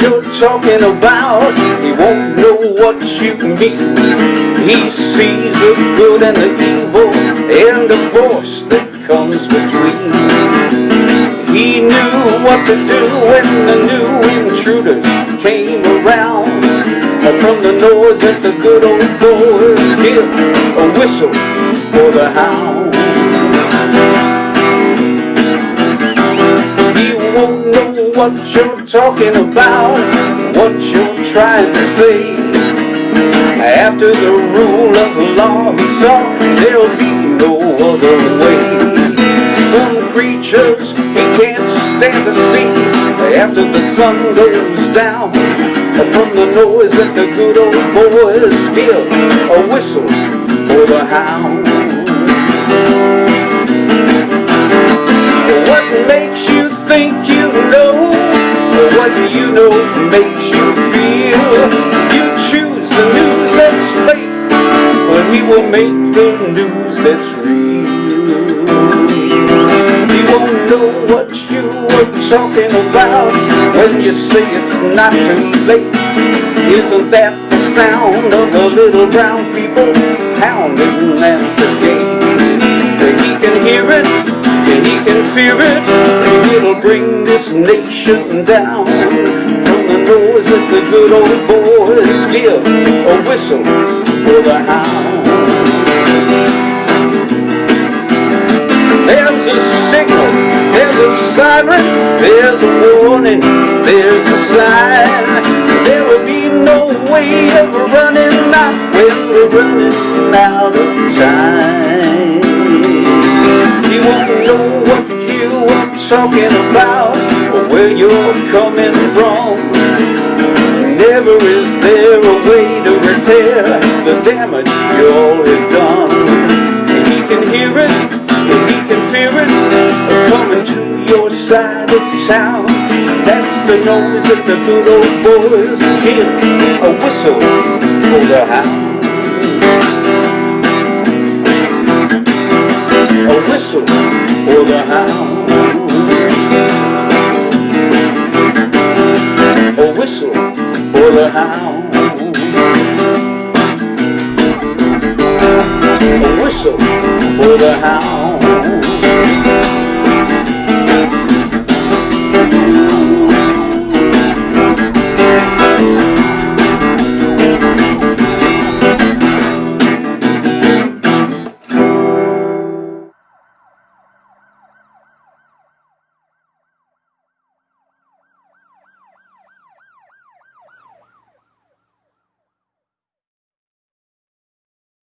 you're talking about. He won't know what you mean. He sees the good and the evil and the force that comes between. He knew what to do when the new intruders came around. From the noise that the good old boys give a whistle for the hound. What you're talking about, what you're trying to say. After the rule of law he saw, there'll be no other way. Some creatures he can't stand to see after the sun goes down. From the noise that the good old boys give a whistle for the hound. What makes you you know makes you feel? You choose the news that's fake, but he will make the news that's real. He won't know what you were talking about when you say it's not too late. Isn't that the sound of the little brown people pounding at the gate? He can hear it, and he can fear it, nation down. From the noise that the good old boys give, a whistle for the hound. There's a signal, there's a siren, there's a warning, there's a sign. There will be no way of running out when we're running out of time. You won't know what you are talking about coming from. Never is there a way to repair the damage you all have done. And he can hear it, and he can fear it, coming to your side of town. That's the noise that the good old boys give, a whistle for the hound. A whistle for the hound. Hound. A whistle for the hound.